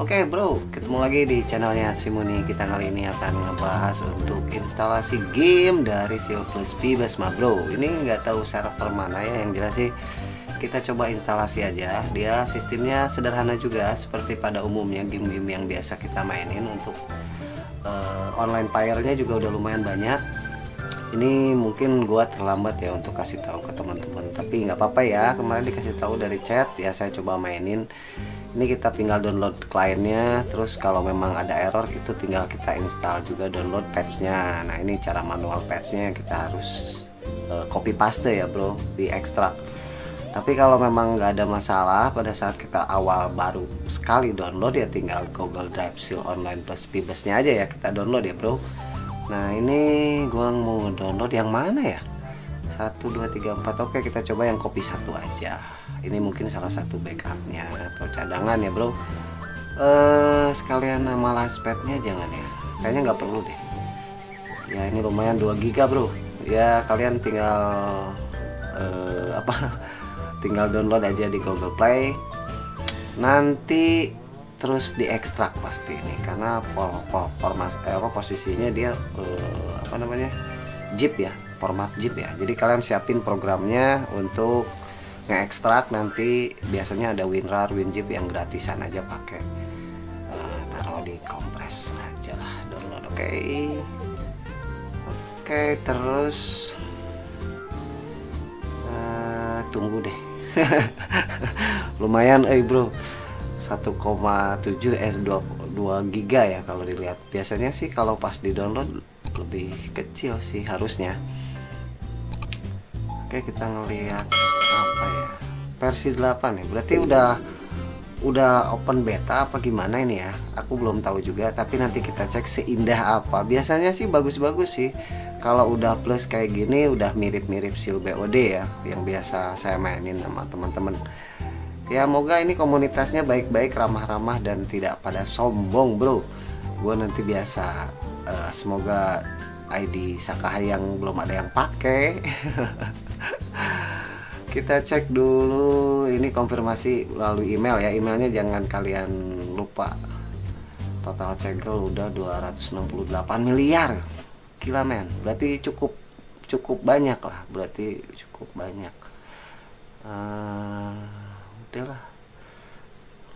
Oke bro, ketemu lagi di channelnya Simuni Kita kali ini akan ngebahas untuk instalasi game dari Seal Plus Basma bro. Ini nggak tahu server mana ya, yang jelas sih kita coba instalasi aja. Dia sistemnya sederhana juga seperti pada umumnya game-game yang biasa kita mainin Untuk uh, online player-nya juga udah lumayan banyak ini mungkin gua terlambat ya untuk kasih tahu ke teman-teman tapi nggak apa-apa ya. Kemarin dikasih tahu dari chat ya saya coba mainin. Ini kita tinggal download kliennya terus kalau memang ada error itu tinggal kita install juga download patchnya. Nah ini cara manual patchnya kita harus uh, copy paste ya bro di ekstrak. Tapi kalau memang nggak ada masalah pada saat kita awal baru sekali download ya tinggal Google Drive Seal Online Plus Pibesnya aja ya kita download ya bro nah ini gua mau download yang mana ya? 1 2 3 4 oke kita coba yang copy satu aja. Ini mungkin salah satu backupnya atau cadangan ya bro. Eh sekalian nama laspetnya jangan ya. Kayaknya nggak perlu deh. Ya ini lumayan 2 giga bro. Ya kalian tinggal eh, apa? Tinggal download aja di Google Play. Nanti terus diekstrak pasti ini karena format eh, posisinya dia eh, apa namanya zip ya format zip ya. Jadi kalian siapin programnya untuk ngeekstrak nanti biasanya ada WinRAR, WinZip yang gratisan aja pakai. Uh, taruh di kompres aja lah download oke. Okay. oke okay, terus uh, tunggu deh. Lumayan eh bro 1,7 S2 2 giga ya kalau dilihat. Biasanya sih kalau pas di download lebih kecil sih harusnya. Oke kita ngelihat apa ya? Versi 8 nih berarti udah udah open beta apa gimana ini ya? Aku belum tahu juga tapi nanti kita cek seindah apa. Biasanya sih bagus-bagus sih. Kalau udah plus kayak gini udah mirip-mirip seal BOD ya yang biasa saya mainin sama teman-teman ya moga ini komunitasnya baik-baik ramah-ramah dan tidak pada sombong bro. Gue nanti biasa uh, semoga ID Sakaha yang belum ada yang pakai kita cek dulu ini konfirmasi melalui email ya. Emailnya jangan kalian lupa. Total cegel udah 268 miliar. Gila men. Berarti cukup cukup banyak lah. Berarti cukup banyak. Uh, udahlah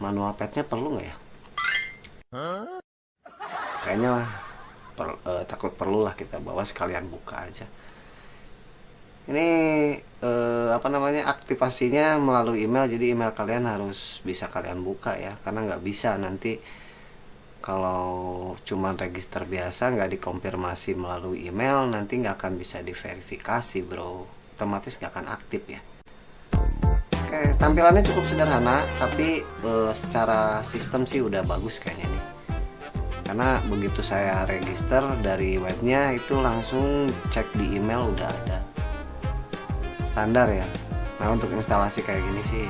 manual patchnya perlu nggak ya? Kayaknya lah per, uh, takut perlu lah kita bawa sekalian buka aja. Ini eh, apa namanya aktivasinya melalui email jadi email kalian harus bisa kalian buka ya karena nggak bisa nanti kalau cuma register biasa nggak dikonfirmasi melalui email nanti nggak akan bisa diverifikasi bro. Otomatis nggak akan aktif ya oke tampilannya cukup sederhana tapi eh, secara sistem sih udah bagus kayaknya nih karena begitu saya register dari webnya itu langsung cek di email udah ada. Standar ya. Nah untuk instalasi kayak gini sih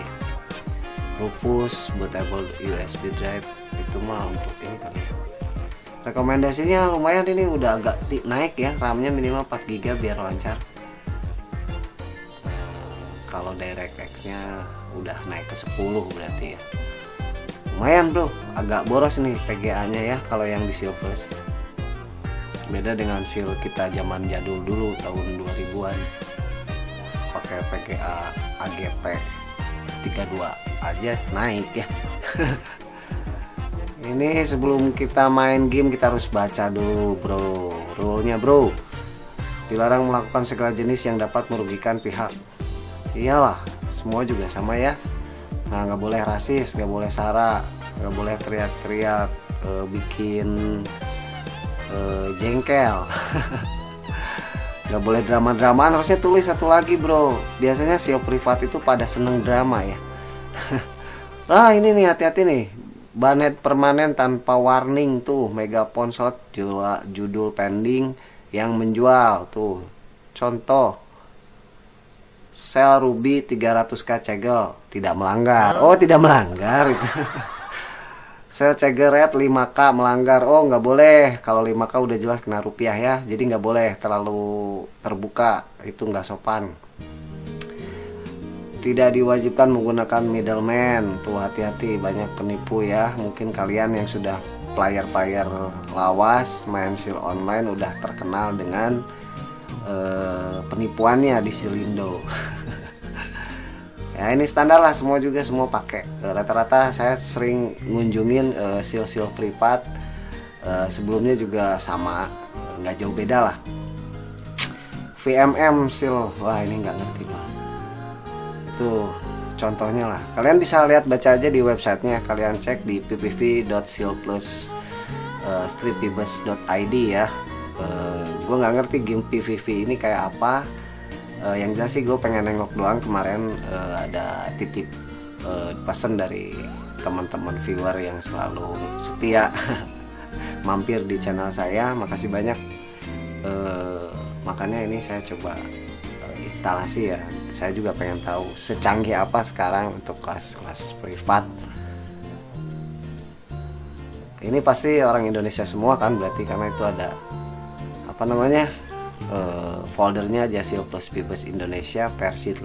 Rufus bootable USB drive itu mah untuk ini kali ya. Rekomendasinya lumayan ini udah agak naik ya RAM nya minimal 4 GB biar lancar kalau DirectX nya udah naik ke 10 berarti ya. Lumayan bro. Agak boros nih PGA nya ya kalau yang di Silvers beda dengan seal kita zaman jadul dulu tahun 2000an pakai PGA AGP 32 aja naik ya. Ini sebelum kita main game kita harus baca dulu bro. Rule-nya bro. Dilarang melakukan segala jenis yang dapat merugikan pihak iyalah semua juga sama ya. Nah nggak boleh rasis nggak boleh sara nggak boleh teriak-teriak e, bikin e, jengkel. Nggak boleh drama-drama harusnya tulis satu lagi bro. Biasanya sio privat itu pada seneng drama ya. Nah ini nih hati-hati nih. Banet permanen tanpa warning tuh mega ponsot judul pending yang menjual tuh. Contoh sel ruby 300k cegel. Tidak melanggar. Oh tidak melanggar. Itu sel cegeret 5k melanggar. Oh nggak boleh. Kalau 5k udah jelas kena rupiah ya. Jadi nggak boleh terlalu terbuka. Itu nggak sopan. Tidak diwajibkan menggunakan middleman. Tuh hati-hati. Banyak penipu ya. Mungkin kalian yang sudah player-player lawas main sil online udah terkenal dengan uh, penipuannya di Silindo ya ini standar lah semua juga semua pakai. Eh, rata-rata saya sering ngunjungin uh, sil-sil privat. Uh, sebelumnya juga sama nggak jauh beda lah. VMM sil wah ini nggak ngerti pak. Itu contohnya lah. Kalian bisa lihat baca aja di websitenya. Kalian cek di ppv.silplus.stripibus.id uh, ya. Uh, gue nggak ngerti game PVV ini kayak apa uh, yang jelas sih gue pengen nengok doang kemarin uh, ada titip uh, pesan dari teman-teman viewer yang selalu setia mampir di channel saya. Makasih banyak. Uh, makanya ini saya coba uh, instalasi ya. Saya juga pengen tahu secanggih apa sekarang untuk kelas-kelas privat. Ini pasti orang Indonesia semua kan berarti karena itu ada apa namanya uh, foldernya Jasil Plus Pibes Indonesia versi 8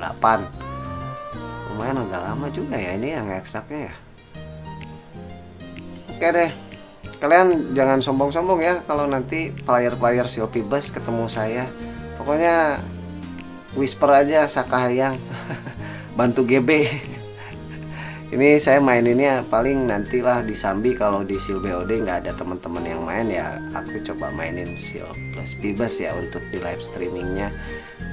lumayan agak lama juga ya ini yang ekstraknya ya. Oke deh kalian jangan sombong-sombong ya kalau nanti player-player Silpibes ketemu saya. Pokoknya whisper aja Sakahayang bantu GB ini saya main ini ya paling nantilah di Sambi kalau di Sil BOD nggak ada teman-teman yang main ya aku coba mainin Sil plus Bibas ya untuk di live streamingnya.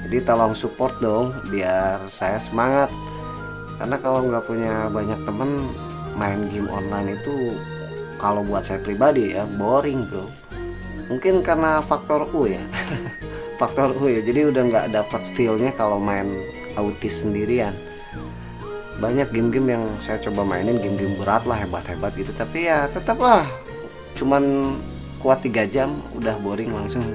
Jadi tolong support dong biar saya semangat. Karena kalau nggak punya banyak temen main game online itu kalau buat saya pribadi ya boring bro. Mungkin karena faktor U ya. Faktor U ya jadi udah nggak dapat feelnya kalau main autis sendirian banyak game-game yang saya coba mainin game-game berat lah hebat-hebat gitu. Tapi ya tetaplah. Cuman kuat tiga jam udah boring langsung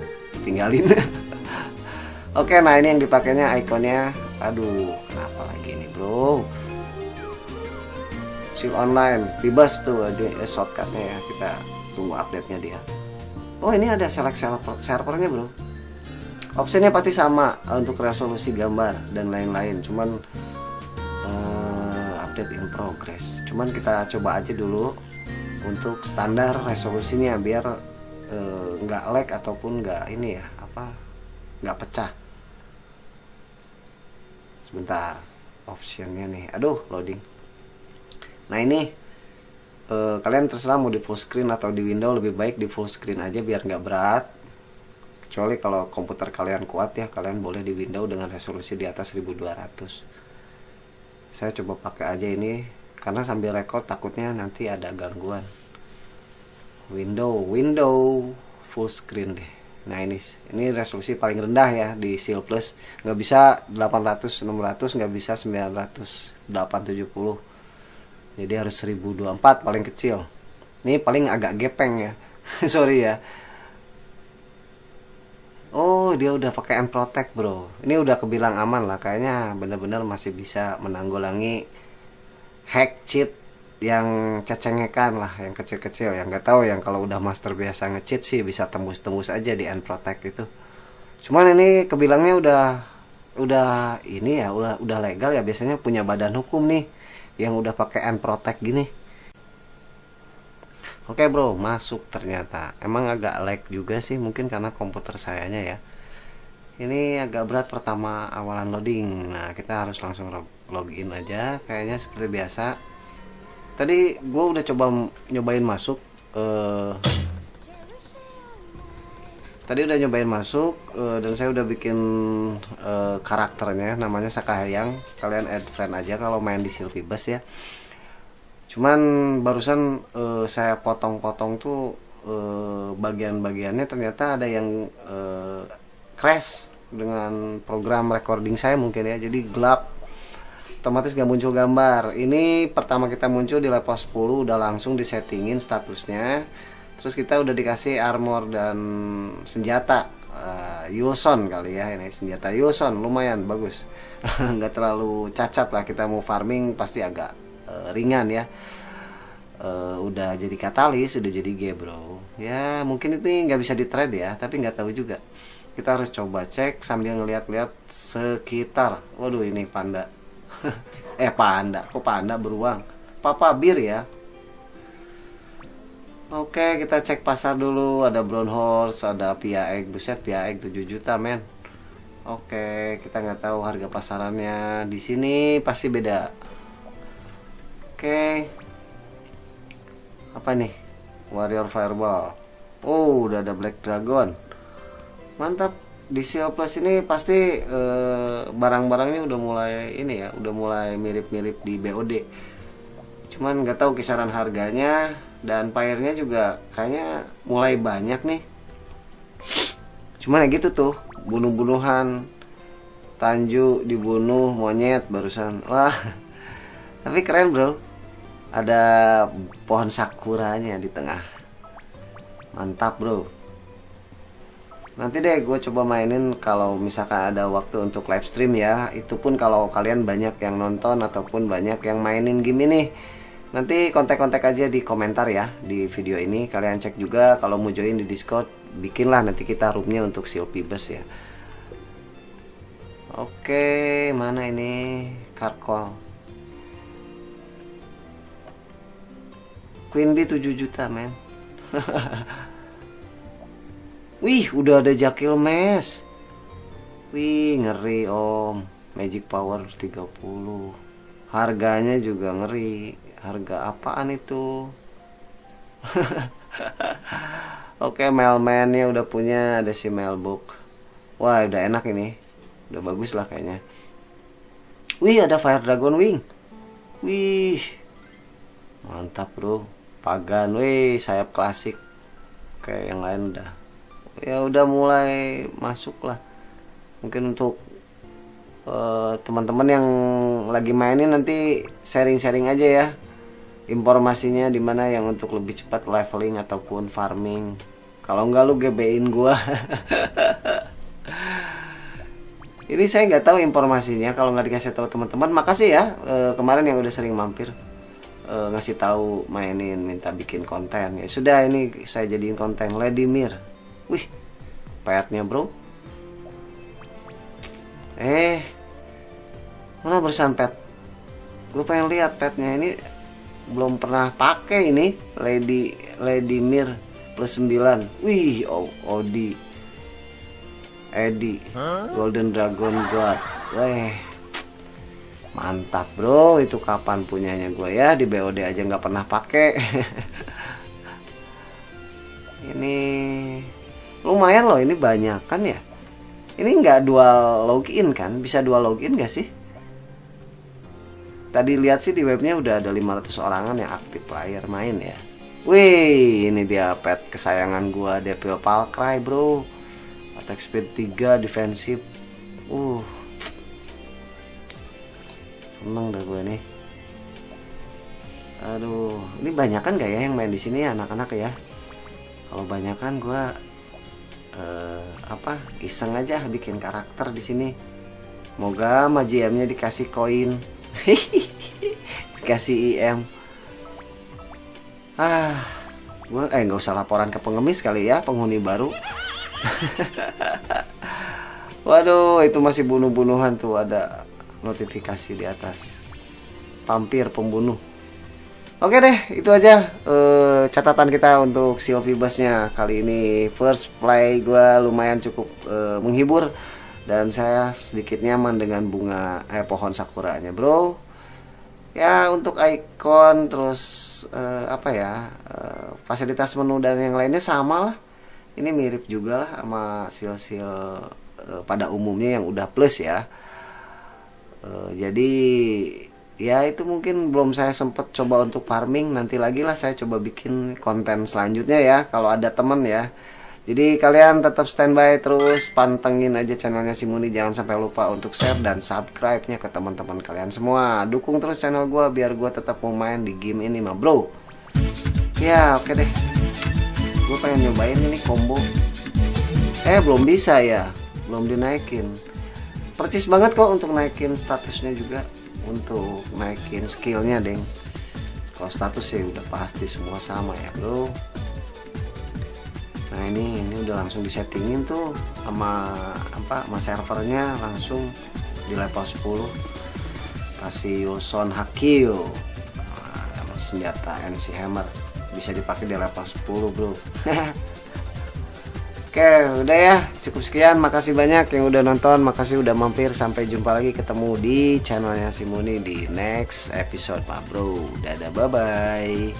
tinggalin. Oke nah ini yang dipakainya ikonnya. Aduh kenapa lagi ini bro? Shield online bebas tuh ada shortcutnya ya. Kita tunggu update nya dia. Oh ini ada select server servernya bro. Optionnya pasti sama eh, untuk resolusi gambar dan lain-lain. Cuman update in progress. Cuman kita coba aja dulu untuk standar resolusinya biar eh, nggak uh, lag ataupun nggak ini ya apa nggak pecah. Sebentar optionnya nih. Aduh loading. Nah ini uh, kalian terserah mau di full screen atau di window lebih baik di full screen aja biar nggak berat. Kecuali kalau komputer kalian kuat ya kalian boleh di window dengan resolusi di atas 1200 saya coba pakai aja ini karena sambil record takutnya nanti ada gangguan. Window window full screen deh. Nah ini ini resolusi paling rendah ya di seal plus. Nggak bisa 800 600 nggak bisa 900 870 jadi harus 1024 paling kecil. Ini paling agak gepeng ya. Sorry ya Oh dia udah pakai protect bro. Ini udah kebilang aman lah. Kayaknya bener-bener masih bisa menanggulangi Hack cheat Yang cecengekan lah Yang kecil-kecil. Yang nggak tahu yang kalau udah master biasa ngecheat sih Bisa tembus-tembus aja di end protect itu. Cuman ini kebilangnya udah Udah ini ya Udah, udah legal ya. Biasanya punya badan hukum nih Yang udah pakai protect gini Oke bro, masuk ternyata. Emang agak lag juga sih, mungkin karena komputer sayanya ya. Ini agak berat pertama awalan loading. Nah, kita harus langsung login aja, kayaknya seperti biasa. Tadi gue udah coba nyobain masuk. Uh, tadi udah nyobain masuk uh, dan saya udah bikin uh, karakternya, namanya Sakahayang. Kalian add friend aja kalau main di Silvibus ya cuman barusan uh, saya potong-potong tuh uh, bagian-bagiannya ternyata ada yang uh, crash dengan program recording saya mungkin ya. Jadi gelap otomatis gak muncul gambar. Ini pertama kita muncul di level 10 udah langsung disettingin statusnya. Terus kita udah dikasih armor dan senjata uh, Yulson kali ya ini senjata Yulson lumayan bagus. Nggak terlalu cacat lah kita mau farming pasti agak uh, ringan ya. Uh, udah jadi katalis udah jadi G bro. Ya mungkin itu nggak bisa di trade ya tapi nggak tahu juga. Kita harus coba cek sambil ngeliat-liat sekitar. Waduh ini panda. Eh panda. Kok panda beruang? Papa bir ya? Oke kita cek pasar dulu. Ada brown horse ada pia egg. Buset pia egg 7 juta men. Oke kita nggak tahu harga pasarannya. Di sini pasti beda Oke. Apa nih? Warrior fireball. Oh udah ada black dragon. Mantap. Di Seal Plus ini pasti eh, barang-barangnya udah mulai ini ya udah mulai mirip-mirip di BOD cuman nggak tahu kisaran harganya dan pairnya juga kayaknya mulai banyak nih. Cuman ya gitu tuh bunuh-bunuhan Tanju dibunuh monyet barusan. Wah tapi keren bro ada pohon sakuranya di tengah. Mantap bro. Nanti deh gue coba mainin kalau misalkan ada waktu untuk live stream ya. Itu pun kalau kalian banyak yang nonton ataupun banyak yang mainin game ini. Nanti kontak-kontak aja di komentar ya di video ini. Kalian cek juga kalau mau join di discord bikinlah nanti kita roomnya untuk silpi bus ya. Oke mana ini? Karkol queen bee 7 juta men. Wih udah ada jakil mes. Wih ngeri om. Magic power 30 harganya juga ngeri. Harga apaan itu? Oke mailmannya udah punya ada si mailbook Wah udah enak ini. Udah bagus lah kayaknya. Wih ada fire dragon wing. Wih Mantap bro Pagan. Wih sayap klasik. Kayak yang lain udah. Ya udah mulai masuk lah. Mungkin untuk eh, teman-teman uh, yang lagi mainin nanti sharing-sharing aja ya. Informasinya di mana yang untuk lebih cepat leveling ataupun farming. Kalau enggak lu GBin gua. Ini saya nggak tahu informasinya. Kalau nggak dikasih tahu teman-teman makasih ya e, kemarin yang udah sering mampir e, ngasih tahu mainin minta bikin konten. Ya sudah ini saya jadiin konten. Lady Mir. Wih petnya bro. Eh mana berusaha pet? Gue pengen lihat petnya. Ini belum pernah pakai ini. Lady Lady Mir plus 9 wih oh, Odi. Edi. Golden Dragon God weh mantap bro itu kapan punyanya gue ya di BOD aja nggak pernah pakai ini lumayan loh ini banyak kan ya ini nggak dual login kan bisa dual login gak sih Tadi lihat sih di webnya udah ada 500 orangan yang aktif player main ya. Wih, ini dia pet kesayangan gua Devil Palcry, Bro. Attack speed 3, defensif. Uh. Seneng dah gue nih. Aduh, ini banyak kan gak ya yang main di sini ya anak-anak ya? Kalau banyak kan gua uh, apa? Iseng aja bikin karakter di sini. Moga sama GM-nya dikasih koin kasih IM ah gua eh nggak usah laporan ke pengemis kali ya penghuni baru waduh itu masih bunuh-bunuhan tuh ada notifikasi di atas. Pampir pembunuh. Oke deh, itu aja uh, catatan kita untuk Sylvie Busnya kali ini. First play gue lumayan cukup uh, menghibur. Dan saya sedikit nyaman dengan bunga eh pohon sakuranya bro. Ya untuk icon terus eh, apa ya eh, fasilitas menu dan yang lainnya sama lah. Ini mirip juga lah sama sil-sil eh, pada umumnya yang udah plus ya eh, jadi ya itu mungkin belum saya sempet coba untuk farming nanti lagi lah saya coba bikin konten selanjutnya ya kalau ada temen ya jadi kalian tetap standby terus pantengin aja channelnya Simuni jangan sampai lupa untuk share dan subscribe-nya ke teman-teman kalian semua. Dukung terus channel gue biar gue tetap mau main di game ini mah bro. Ya oke okay deh. Gue pengen nyobain ini combo. Eh belum bisa ya, belum dinaikin. Percis banget kok untuk naikin statusnya juga, untuk naikin skillnya deng. Kalau status sih udah pasti semua sama ya bro. Nah ini ini udah langsung disettingin tuh sama apa sama servernya langsung di level 10 kasih Wilson Hakil nah, senjata NC Hammer. Bisa dipakai di level 10 bro Oke udah ya. Cukup sekian. Makasih banyak yang udah nonton. Makasih udah mampir. Sampai jumpa lagi. Ketemu di channelnya Simoni di next episode pak bro. Dadah bye